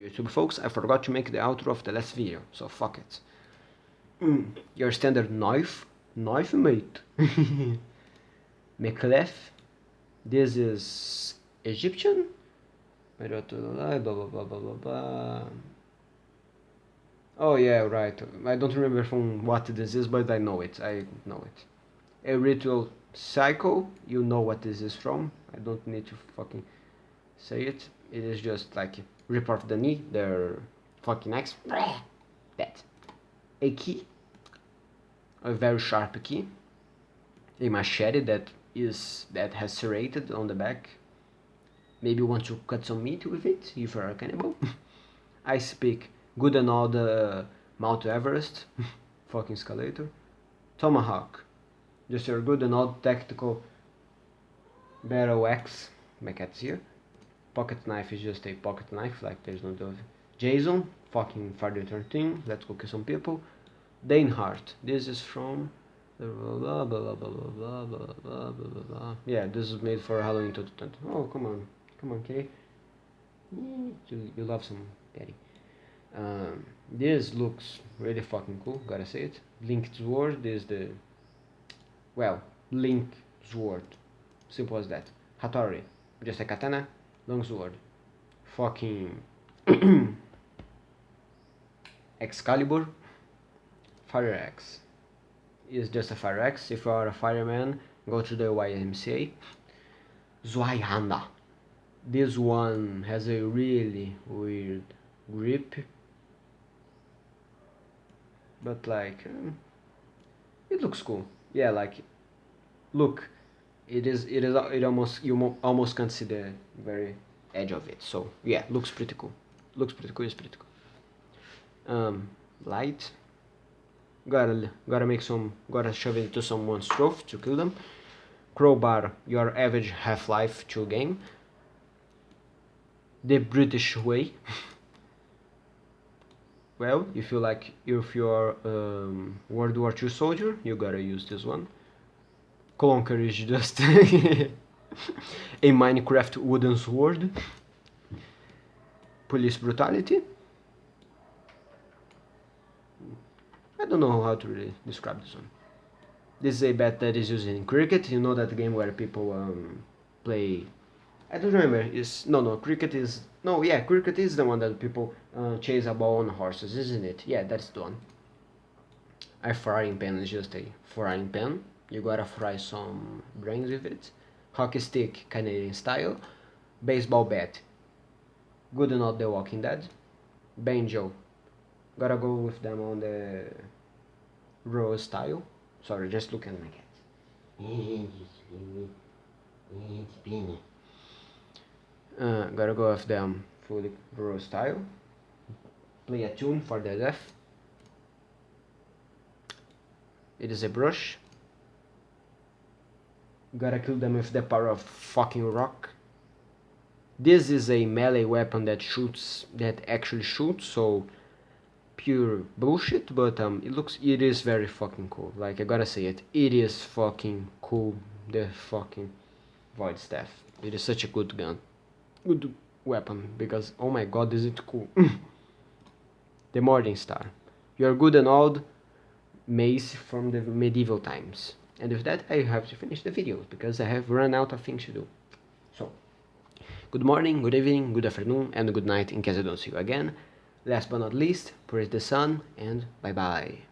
YouTube folks, I forgot to make the outro of the last video, so fuck it. Mm, your standard knife, knife mate. Mekhlef, this is Egyptian. Blah blah blah blah blah blah. Oh yeah, right. I don't remember from what this is, but I know it. I know it. A ritual cycle. You know what this is from. I don't need to fucking say it. It is just like rip off the knee, their fucking axe. That. A key. A very sharp key. A machete that is that has serrated on the back. Maybe you want to cut some meat with it if you're a cannibal. I speak good and all the uh, Mount Everest. fucking escalator. Tomahawk. Just your good and old tactical battle axe. My cat's here pocket knife is just a pocket knife, like there's no dove. Jason, fucking Friday 13, let's go kill some people. Daneheart, this is from blah blah blah blah blah blah blah blah blah blah Yeah, this is made for Halloween 2020. Oh, come on, come on, Kay. You, you love some daddy. Um, this looks really fucking cool, gotta say it. Link Sword is the, well, Link Sword. Simple as that. Hattori, just a katana, longsword. Fucking Excalibur. Fire axe is just a fire axe. If you are a fireman, go to the YMCA. Zweihander. This one has a really weird grip. But like, um, it looks cool. Yeah, like, look, it is it is it almost you almost can't see the very edge of it. So yeah looks pretty cool. Looks pretty cool it's pretty cool. Um light. Gotta gotta make some gotta shove it into someone's throat to kill them. Crowbar your average half-life 2 game. The british way. Well if you like if you're um, world war ii soldier you gotta use this one Clonker is just a Minecraft wooden sword. Police brutality. I don't know how to really describe this one. This is a bet that is used in cricket. You know that game where people um, play. I don't remember. Is no no cricket is no yeah cricket is the one that people uh, chase a ball on horses, isn't it? Yeah, that's the one. A frying pan is just a frying pan you gotta fry some brains with it. Hockey stick Canadian style. Baseball bat good enough The Walking Dead. Banjo gotta go with them on the raw style. Sorry just look at my cat. Uh, gotta go with them fully raw style. Play a tune for the death it is a brush Gotta kill them with the power of fucking rock. This is a melee weapon that shoots, that actually shoots, so pure bullshit, but um, it looks, it is very fucking cool. Like, I gotta say it, it is fucking cool, the fucking Void Staff. It is such a good gun. Good weapon, because, oh my god, is it cool. the Morning Star. You're good and old mace from the medieval times. And with that, I have to finish the video because I have run out of things to do. So, good morning, good evening, good afternoon, and good night in case I don't see you again. Last but not least, praise the sun, and bye-bye.